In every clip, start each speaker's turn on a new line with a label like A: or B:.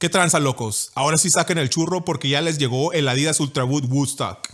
A: ¿Qué tranza, locos? Ahora sí saquen el churro porque ya les llegó el Adidas Ultraboot Woodstock.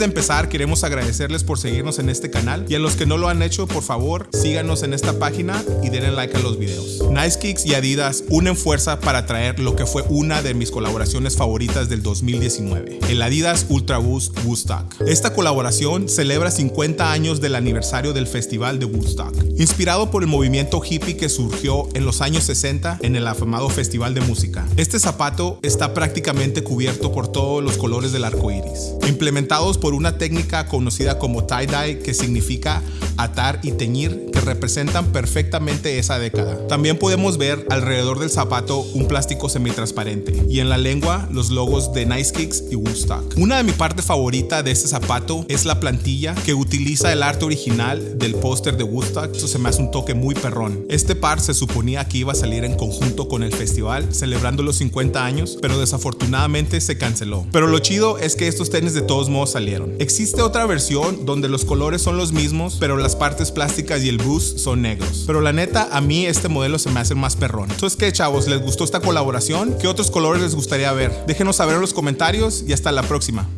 A: De empezar, queremos agradecerles por seguirnos en este canal y a los que no lo han hecho, por favor, síganos en esta página y denle like a los videos. Nice Kicks y Adidas unen fuerza para traer lo que fue una de mis colaboraciones favoritas del 2019, el Adidas Ultra Boost Woodstock. Esta colaboración celebra 50 años del aniversario del Festival de Woodstock, inspirado por el movimiento hippie que surgió en los años 60 en el afamado Festival de Música. Este zapato está prácticamente cubierto por todos los colores del arco iris, implementados por una técnica conocida como tie-dye que significa atar y teñir que representan perfectamente esa década. También podemos ver alrededor del zapato un plástico semitransparente y en la lengua los logos de Nice Kicks y Woodstock. Una de mi parte favorita de este zapato es la plantilla que utiliza el arte original del póster de Woodstock. Eso se me hace un toque muy perrón. Este par se suponía que iba a salir en conjunto con el festival celebrando los 50 años, pero desafortunadamente se canceló. Pero lo chido es que estos tenis de todos modos salieron. Existe otra versión donde los colores son los mismos, pero las partes plásticas y el boost son negros. Pero la neta, a mí este modelo se me hace más perrón. Entonces, ¿qué chavos? ¿Les gustó esta colaboración? ¿Qué otros colores les gustaría ver? Déjenos saber en los comentarios y hasta la próxima.